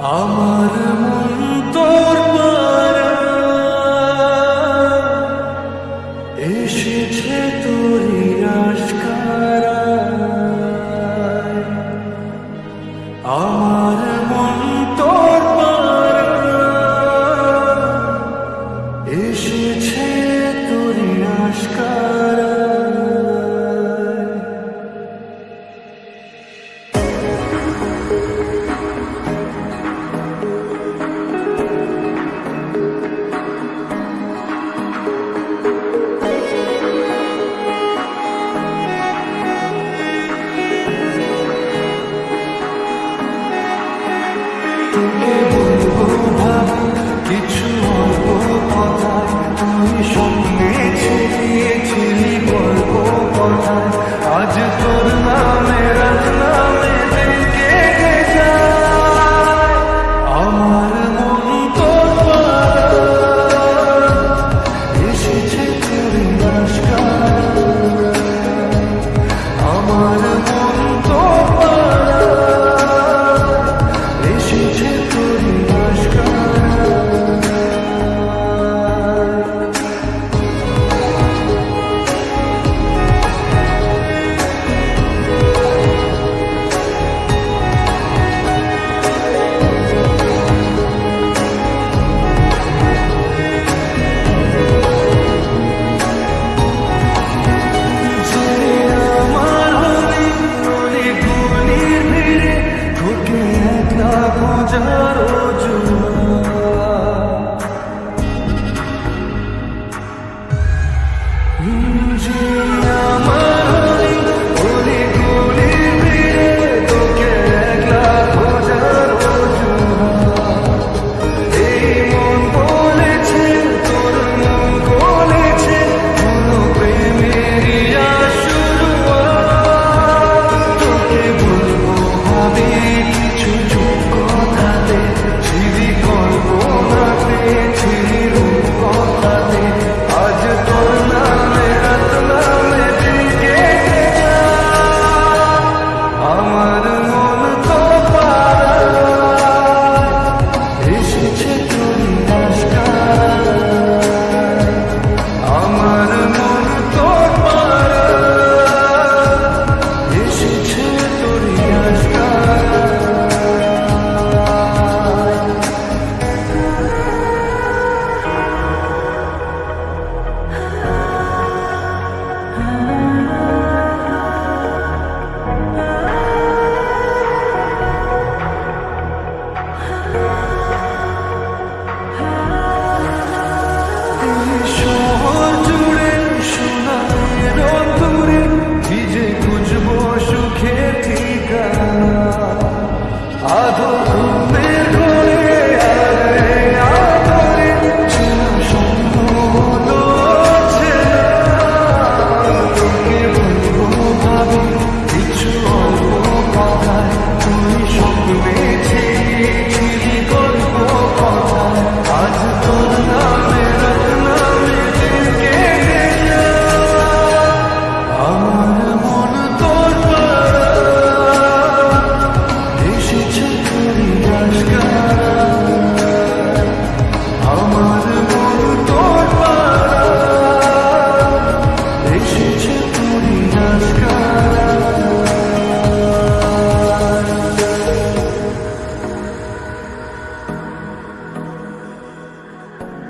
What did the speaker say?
আমার মন তোর এসেছে তোর আশকারা Yeah. 说